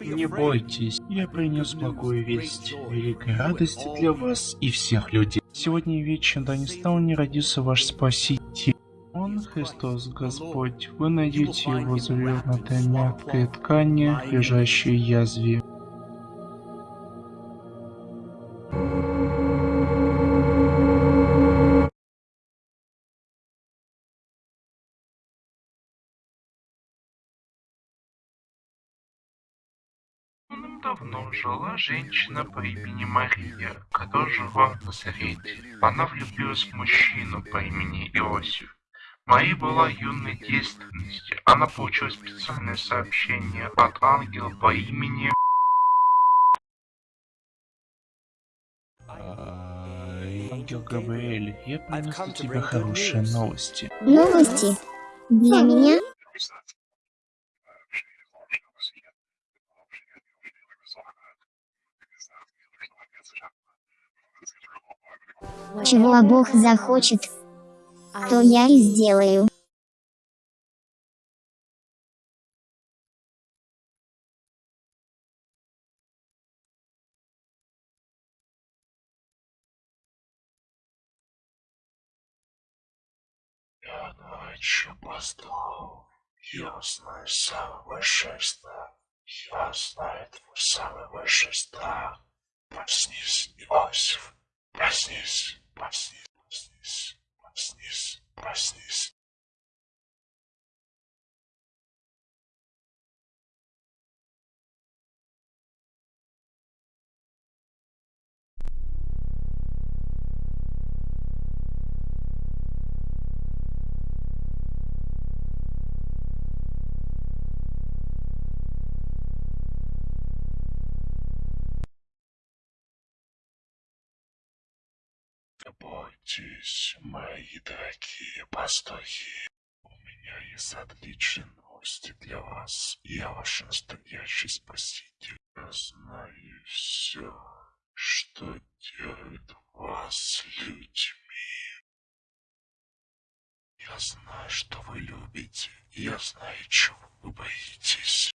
Не бойтесь, я принес благую весть, великой радости для вас и всех людей. Сегодня вечером да не стал не родился ваш Спаситель. Он Христос Господь, вы найдете его завернутой мягкой ткани, лежащей язве. Давным-давно жила женщина по имени Мария, которая жила в Назарете. Она влюбилась в мужчину по имени Иосиф. Мария была юной девственности. Она получила специальное сообщение от ангела по имени... Ангел Габриэль, я принесу тебе хорошие новости. Новости? Для меня? Чего Бог захочет, то я и сделаю. Я ночью постал. Я знаю самый большой страх. Я знаю твой самый большой страх. Проснись, Иосиф. Проснись, проснись, проснись, проснись, проснись. Не бойтесь, мои дорогие пастухи. У меня есть отличные новости для вас. Я ваш настоящий спаситель. Я знаю все, что делает вас людьми. Я знаю, что вы любите. Я знаю, чего вы боитесь.